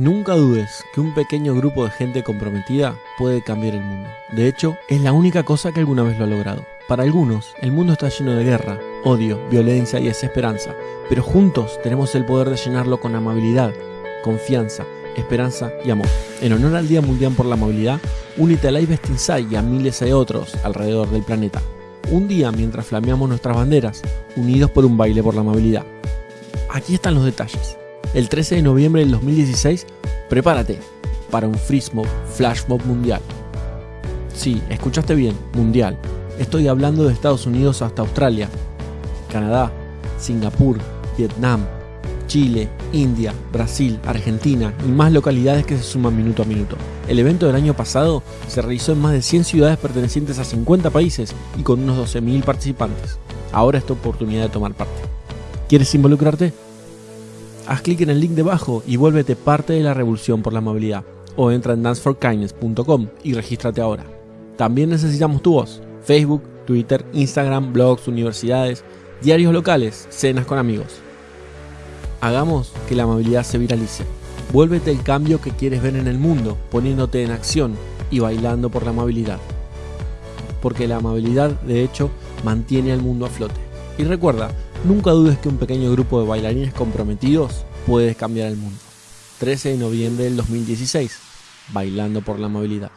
Nunca dudes que un pequeño grupo de gente comprometida puede cambiar el mundo. De hecho, es la única cosa que alguna vez lo ha logrado. Para algunos, el mundo está lleno de guerra, odio, violencia y desesperanza, pero juntos tenemos el poder de llenarlo con amabilidad, confianza, esperanza y amor. En honor al Día Mundial por la Amabilidad, únete a Live Inside y a miles de otros alrededor del planeta. Un día mientras flameamos nuestras banderas, unidos por un baile por la amabilidad. Aquí están los detalles. El 13 de noviembre del 2016, prepárate para un Free Smoke Flash Mob mundial. Sí, escuchaste bien, mundial. Estoy hablando de Estados Unidos hasta Australia, Canadá, Singapur, Vietnam, Chile, India, Brasil, Argentina y más localidades que se suman minuto a minuto. El evento del año pasado se realizó en más de 100 ciudades pertenecientes a 50 países y con unos 12.000 participantes. Ahora es tu oportunidad de tomar parte. ¿Quieres involucrarte? Haz clic en el link debajo y vuélvete parte de la revolución por la amabilidad. O entra en danceforkindness.com y regístrate ahora. También necesitamos tu voz. Facebook, Twitter, Instagram, blogs, universidades, diarios locales, cenas con amigos. Hagamos que la amabilidad se viralice. Vuélvete el cambio que quieres ver en el mundo, poniéndote en acción y bailando por la amabilidad. Porque la amabilidad, de hecho, mantiene al mundo a flote. Y recuerda, Nunca dudes que un pequeño grupo de bailarines comprometidos puede cambiar el mundo. 13 de noviembre del 2016, Bailando por la Movilidad.